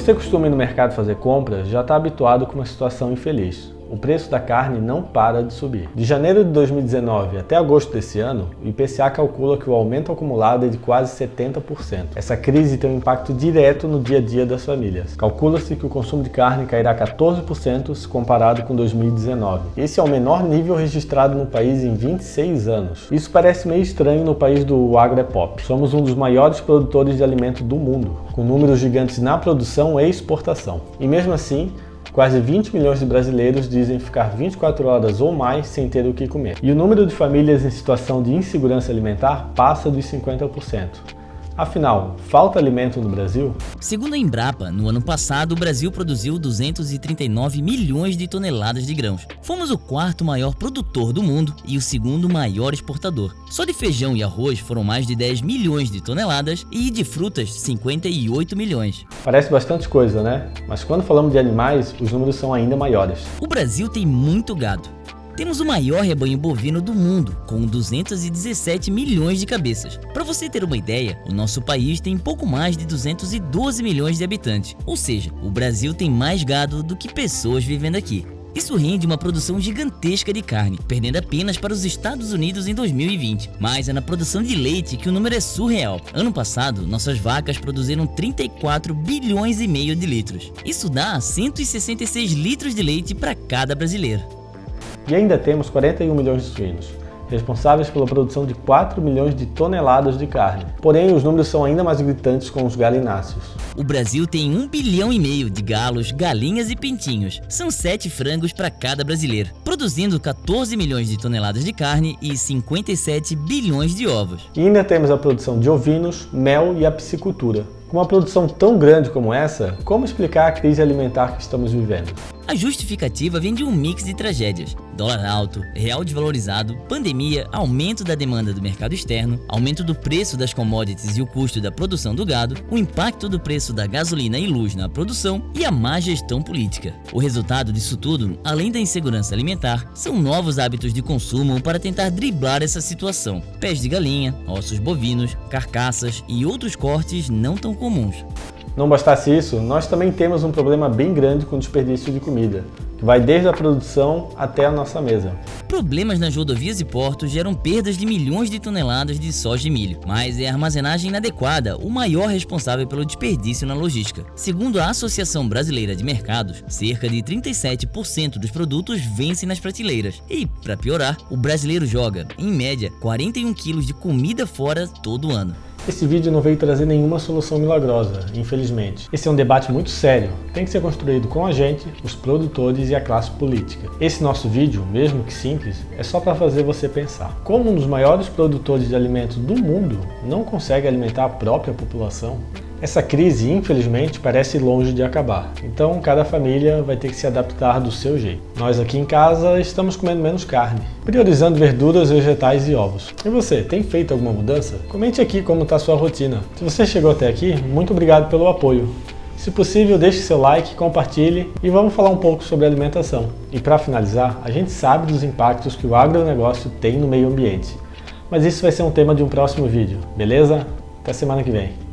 você costuma ir no mercado fazer compras, já está habituado com uma situação infeliz o preço da carne não para de subir. De janeiro de 2019 até agosto desse ano, o IPCA calcula que o aumento acumulado é de quase 70%. Essa crise tem um impacto direto no dia a dia das famílias. Calcula-se que o consumo de carne cairá 14% se comparado com 2019. Esse é o menor nível registrado no país em 26 anos. Isso parece meio estranho no país do agropop. Somos um dos maiores produtores de alimentos do mundo, com números gigantes na produção e exportação. E mesmo assim, Quase 20 milhões de brasileiros dizem ficar 24 horas ou mais sem ter o que comer. E o número de famílias em situação de insegurança alimentar passa dos 50%. Afinal, falta alimento no Brasil? Segundo a Embrapa, no ano passado o Brasil produziu 239 milhões de toneladas de grãos. Fomos o quarto maior produtor do mundo e o segundo maior exportador. Só de feijão e arroz foram mais de 10 milhões de toneladas e de frutas 58 milhões. Parece bastante coisa, né? Mas quando falamos de animais, os números são ainda maiores. O Brasil tem muito gado. Temos o maior rebanho bovino do mundo, com 217 milhões de cabeças. Para você ter uma ideia, o nosso país tem pouco mais de 212 milhões de habitantes, ou seja, o Brasil tem mais gado do que pessoas vivendo aqui. Isso rende uma produção gigantesca de carne, perdendo apenas para os Estados Unidos em 2020. Mas é na produção de leite que o número é surreal. Ano passado, nossas vacas produziram 34 bilhões e meio de litros. Isso dá 166 litros de leite para cada brasileiro. E ainda temos 41 milhões de suínos, responsáveis pela produção de 4 milhões de toneladas de carne. Porém, os números são ainda mais gritantes com os galináceos. O Brasil tem 1 bilhão e meio de galos, galinhas e pintinhos. São 7 frangos para cada brasileiro, produzindo 14 milhões de toneladas de carne e 57 bilhões de ovos. E ainda temos a produção de ovinos, mel e a piscicultura. Com uma produção tão grande como essa, como explicar a crise alimentar que estamos vivendo? A justificativa vem de um mix de tragédias. Dólar alto, real desvalorizado, pandemia, aumento da demanda do mercado externo, aumento do preço das commodities e o custo da produção do gado, o impacto do preço da gasolina e luz na produção e a má gestão política. O resultado disso tudo, além da insegurança alimentar, são novos hábitos de consumo para tentar driblar essa situação. Pés de galinha, ossos bovinos, carcaças e outros cortes não tão comuns. Não bastasse isso, nós também temos um problema bem grande com o desperdício de comida, que vai desde a produção até a nossa mesa. Problemas nas rodovias e portos geram perdas de milhões de toneladas de soja e milho, mas é a armazenagem inadequada o maior responsável pelo desperdício na logística. Segundo a Associação Brasileira de Mercados, cerca de 37% dos produtos vencem nas prateleiras. E, para piorar, o brasileiro joga, em média, 41 quilos de comida fora todo ano. Esse vídeo não veio trazer nenhuma solução milagrosa, infelizmente. Esse é um debate muito sério, tem que ser construído com a gente, os produtores e a classe política. Esse nosso vídeo, mesmo que simples, é só para fazer você pensar. Como um dos maiores produtores de alimentos do mundo não consegue alimentar a própria população? Essa crise, infelizmente, parece longe de acabar, então cada família vai ter que se adaptar do seu jeito. Nós aqui em casa estamos comendo menos carne, priorizando verduras, vegetais e ovos. E você, tem feito alguma mudança? Comente aqui como está sua rotina. Se você chegou até aqui, muito obrigado pelo apoio. Se possível, deixe seu like, compartilhe e vamos falar um pouco sobre alimentação. E para finalizar, a gente sabe dos impactos que o agronegócio tem no meio ambiente. Mas isso vai ser um tema de um próximo vídeo, beleza? Até semana que vem.